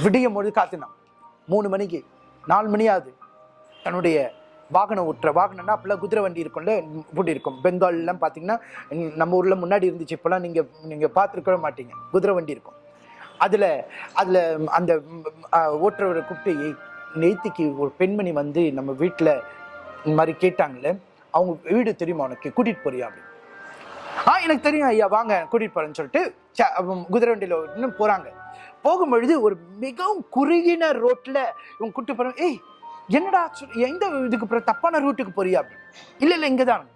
Speaker 1: விடியும் பொழுது காத்துனான் மூணு மணிக்கு நாலு மணி ஆகுது. தன்னுடைய வாகனம் ஓட்டுற வாகனம்னா அப்பெல்லாம் குதிரை வண்டி இருக்கும்ல இப்படி இருக்கும். பெங்கால்லாம் பார்த்தீங்கன்னா நம்ம ஊரில் முன்னாடி இருந்துச்சு. இப்போல்லாம் நீங்கள் நீங்கள் பார்த்துருக்கவே மாட்டீங்க. குதிரை வண்டி இருக்கும். அதில் அதில் அந்த ஓட்டுறவரை கூப்பிட்டு நேத்திக்கு ஒரு பெண்மணி வந்து நம்ம வீட்டில் இந்த மாதிரி கேட்டாங்களே அவங்க வீடு தெரியுமா உனக்கு? கூட்டிட்டு போறியா அப்படின்னு ஆ எனக்கு தெரியும் ஐயா வாங்க கூட்டிட்டு போறேன்னு சொல்லிட்டு ச- குதிரை வண்டியில் இன்னும் போறாங்க. போகும்பொழுது ஒரு மிகவும் குறுகின ரோட்ல இவங்க கூட்டு போறாங்க ஏய் என்னடா சொல்- எந்த இதுக்கு தப்பான ரூட்டுக்கு போறியா? அப்படின்னு இல்லை இங்கே தான்.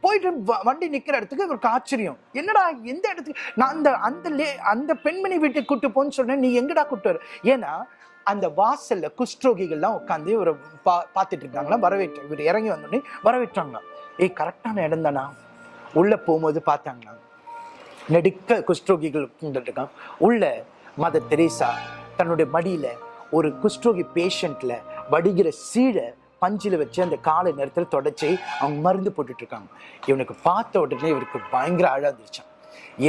Speaker 1: போயிட்டு வ- வண்டி நிற்கிற இடத்துக்கு இவருக்கு ஆச்சரியம். என்னடா எந்த இடத்துக்கு? நான் அந்த அந்த லே அந்த பெண்மணி வீட்டுக்கு கூட்டு போன்னு சொன்னேன் நீ எங்கடா கூட்டு வர? ஏன்னா அந்த வாசல்ல குஷ்டரோகிகள்லாம் உட்காந்து இவரை பா பார்த்துட்டு இருக்காங்களா வரவேற்று இவர் இறங்கி வந்தோடனே வரவேற்றாங்களாம். ஏய் கரெக்டான இடம் தானா? உள்ள போகும்போது பார்த்தாங்களா நெடுக்க குஷ்டரோகிகள் இருக்கான் உள்ள மதர் தெரேசா தன்னுடைய மடியில ஒரு குஷ்டரோகி பேஷண்ட்ல வடிகிற சீழை பஞ்சில் வச்சு அந்த காலை நேரத்தில் தொடச்சி அவங்க மருந்து போட்டுட்டு இருக்காங்க இவனுக்கு பார்த்த உடனே இவருக்கு பயங்கர அழாந்துருச்சான்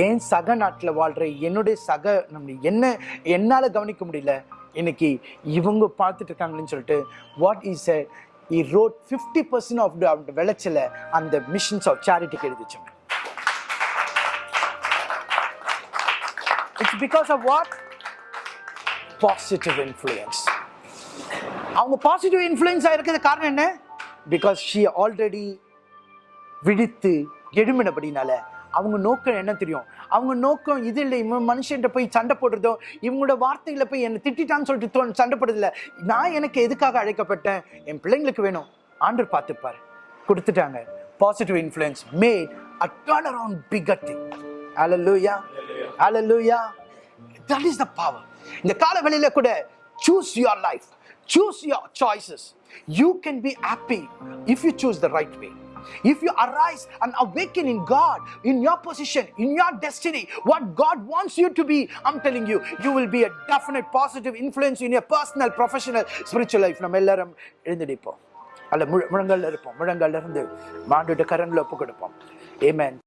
Speaker 1: ஏன் சக நாட்டில் வாழ்கிற என்னுடைய சக நம்ம என்ன என்னால் கவனிக்க முடியல? இன்னைக்கு இவங்க பார்த்துட்டு இருக்காங்கன்னு சொல்லிட்டு வாட் இஸ் எ இ ரோட் ஃபிஃப்டி பர்சன்ட் ஆஃப் அந்த விளைச்சல அந்த மிஷின்ஸ் ஆஃப் சேரிட்டிக்கு எழுதிச்சாங்க it's because of what positive influence அவங்க பாசிட்டிவ் இன்ஃப்ளூயன்ஸ் இருக்கிறது காரணம் என்ன? பிகாஸ் ஷி ஆல்ரெடி விழித்து எழுமினபடினால அவங்க நோக்கம் என்ன தெரியும்? அவங்க நோக்கம் இது இல்லை இவன் மனுஷன்ட்ட போய் சண்டை போடுறதோ இவங்களோட வார்த்தைகளை போய் என்னை திட்டான்னு சொல்லிட்டு சண்டை போடுறதில்ல நான் எனக்கு எதுக்காக அழைக்கப்பட்டேன்? என் பிள்ளைங்களுக்கு வேணும். ஆண்டர் பார்த்துப்பார். கொடுத்துட்டாங்க. Positive influence made a turn around figure thing alleluia alleluia that is the power இந்த கால வெளியில கூட choose your life choose your choices you can be happy if you choose the right way if you arise and awaken in God, in your position, in your destiny, what God wants you to be, I'm telling you, you will be a definite positive influence in your personal, professional, spiritual life. நம்ம எல்லாரும் எழுந்திருப்போம் அல்ல முழங்கல்ல இருப்போம் முழங்கல்ல இருந்து மாண்டுட்டு கரங்களை ஒப்பு கொடுப்போம் ஏமேன்